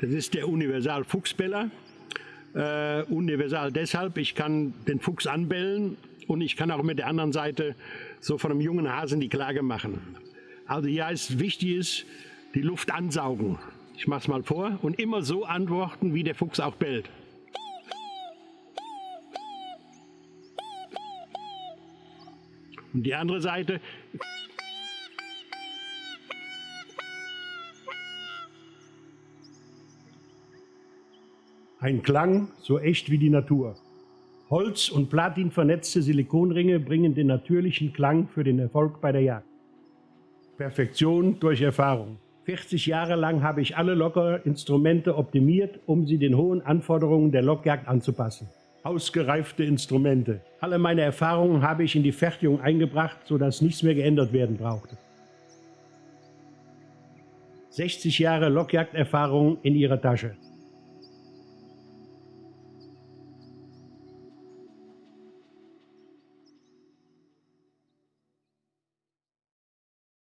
Das ist der Universal Fuchsbeller. Äh, universal deshalb, ich kann den Fuchs anbellen und ich kann auch mit der anderen Seite so von einem jungen Hasen die Klage machen. Also hier ist wichtig ist, die Luft ansaugen. Ich mache es mal vor und immer so antworten, wie der Fuchs auch bellt. Und die andere Seite. Ein Klang so echt wie die Natur. Holz- und Platin vernetzte Silikonringe bringen den natürlichen Klang für den Erfolg bei der Jagd. Perfektion durch Erfahrung. 40 Jahre lang habe ich alle Lockerinstrumente optimiert, um sie den hohen Anforderungen der Lockjagd anzupassen. Ausgereifte Instrumente. Alle meine Erfahrungen habe ich in die Fertigung eingebracht, sodass nichts mehr geändert werden brauchte. 60 Jahre Lockjagderfahrung in ihrer Tasche.